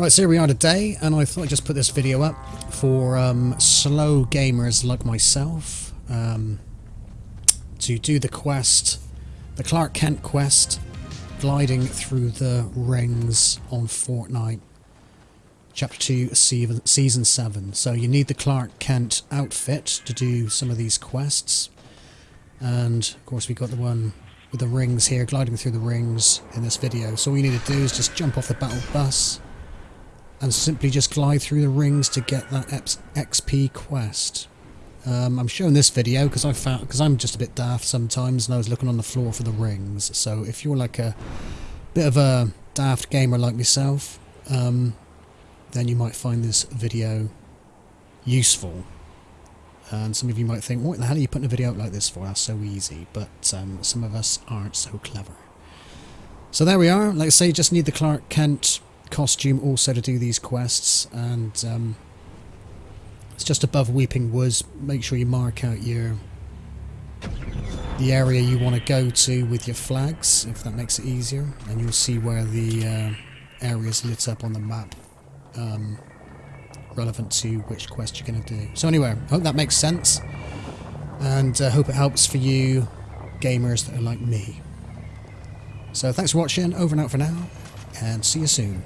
Right, so here we are today, and I thought I'd just put this video up for um, slow gamers like myself um, to do the quest, the Clark Kent quest, gliding through the rings on Fortnite, Chapter 2, Season 7. So you need the Clark Kent outfit to do some of these quests, and of course we've got the one with the rings here, gliding through the rings in this video. So all you need to do is just jump off the battle bus, and simply just glide through the rings to get that XP quest. Um, I'm showing this video because I found because I'm just a bit daft sometimes, and I was looking on the floor for the rings. So if you're like a bit of a daft gamer like myself, um, then you might find this video useful. And some of you might think, what the hell are you putting a video like this for? That's so easy. But um, some of us aren't so clever. So there we are. Like I say, you just need the Clark Kent costume also to do these quests and um, it's just above Weeping Woods make sure you mark out your the area you want to go to with your flags if that makes it easier and you'll see where the uh, area is lit up on the map um, relevant to which quest you're going to do. So anyway, I hope that makes sense and I uh, hope it helps for you gamers that are like me. So thanks for watching, over and out for now, and see you soon.